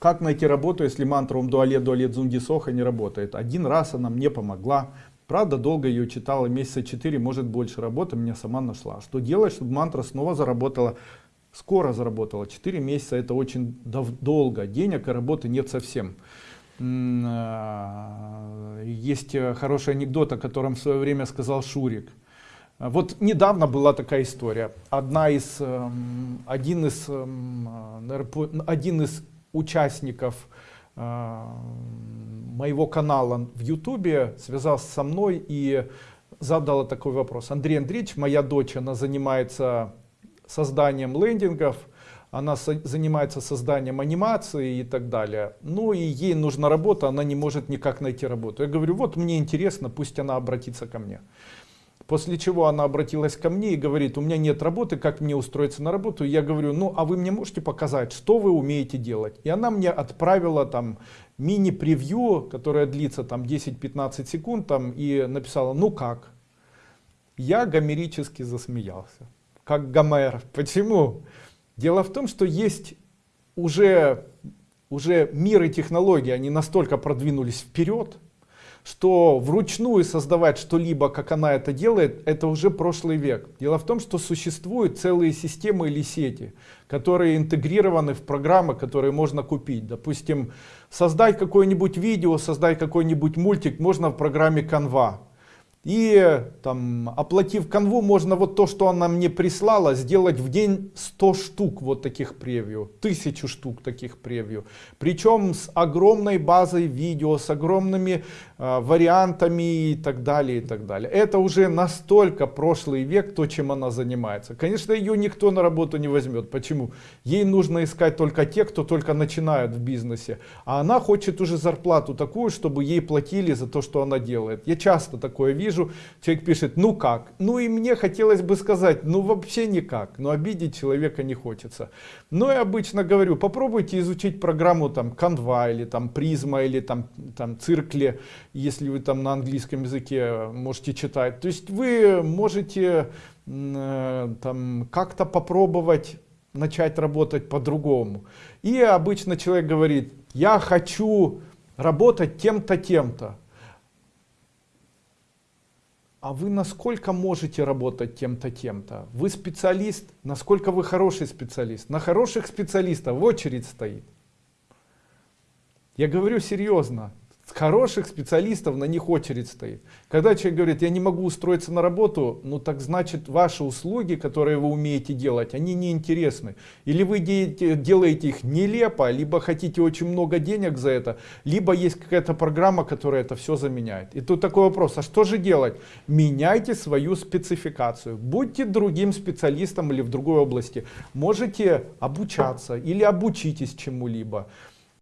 Как найти работу, если мантра ум дуалет дуалет зунди соха не работает? Один раз она мне помогла. Правда, долго ее читала, месяца 4, может больше. Работа меня сама нашла. Что делать, чтобы мантра снова заработала? Скоро заработала. 4 месяца это очень долго. Денег и работы нет совсем. А, есть э, хороший анекдот, о котором в свое время сказал Шурик. Вот недавно была такая история. Одна из, эм, один, из, эм, один из участников э, моего канала в Ютубе связался со мной и задала такой вопрос. Андрей Андреевич, моя дочь, она занимается созданием лендингов, она занимается созданием анимации и так далее. Ну и ей нужна работа, она не может никак найти работу. Я говорю, вот мне интересно, пусть она обратится ко мне. После чего она обратилась ко мне и говорит, у меня нет работы, как мне устроиться на работу? я говорю, ну а вы мне можете показать, что вы умеете делать? И она мне отправила там мини-превью, которое длится там 10-15 секунд там, и написала, ну как? Я гомерически засмеялся, как Гомер. Почему? Дело в том, что есть уже, уже мир и технологии, они настолько продвинулись вперед, что вручную создавать что-либо, как она это делает, это уже прошлый век. Дело в том, что существуют целые системы или сети, которые интегрированы в программы, которые можно купить. Допустим, создать какое-нибудь видео, создать какой-нибудь мультик можно в программе Canva. И там, оплатив канву, можно вот то, что она мне прислала, сделать в день 100 штук вот таких превью, тысячу штук таких превью. Причем с огромной базой видео, с огромными э, вариантами и так далее, и так далее. Это уже настолько прошлый век, то, чем она занимается. Конечно, ее никто на работу не возьмет. Почему? Ей нужно искать только те, кто только начинают в бизнесе. А она хочет уже зарплату такую, чтобы ей платили за то, что она делает. Я часто такое вижу вижу, человек пишет, ну как? Ну и мне хотелось бы сказать, ну вообще никак, но обидеть человека не хочется. Но я обычно говорю, попробуйте изучить программу там Canva или там Prisma или там, там Циркли, если вы там на английском языке можете читать. То есть вы можете э, там как-то попробовать начать работать по-другому. И обычно человек говорит, я хочу работать тем-то, тем-то а вы насколько можете работать тем-то, тем-то? Вы специалист, насколько вы хороший специалист? На хороших специалистов в очередь стоит. Я говорю серьезно хороших специалистов на них очередь стоит. Когда человек говорит, я не могу устроиться на работу, ну так значит ваши услуги, которые вы умеете делать, они неинтересны. Или вы делаете их нелепо, либо хотите очень много денег за это, либо есть какая-то программа, которая это все заменяет. И тут такой вопрос, а что же делать? Меняйте свою спецификацию. Будьте другим специалистом или в другой области. Можете обучаться или обучитесь чему-либо.